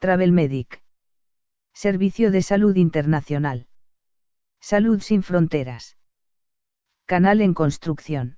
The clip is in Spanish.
Travel Medic. Servicio de Salud Internacional. Salud sin fronteras. Canal en construcción.